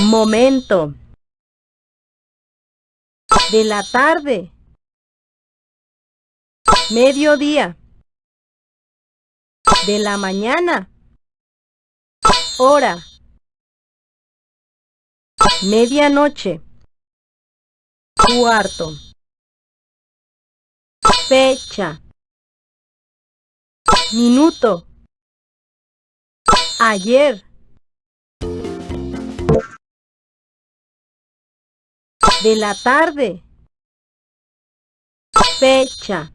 Momento. De la tarde. Mediodía. De la mañana. Hora. Medianoche. Cuarto. Fecha. Minuto. Ayer. De la tarde. Fecha.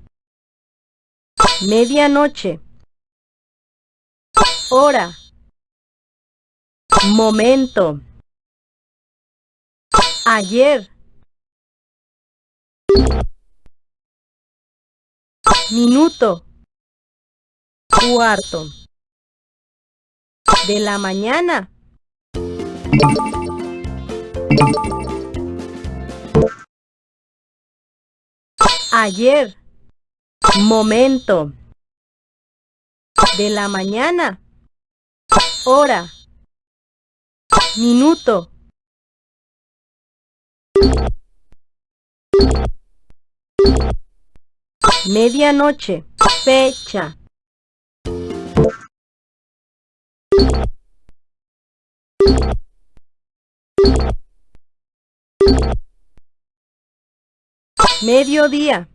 Medianoche. Hora. Momento. Ayer. Minuto. Cuarto. De la mañana. Ayer. Momento. De la mañana. Hora. Minuto. Medianoche. Fecha. Mediodía.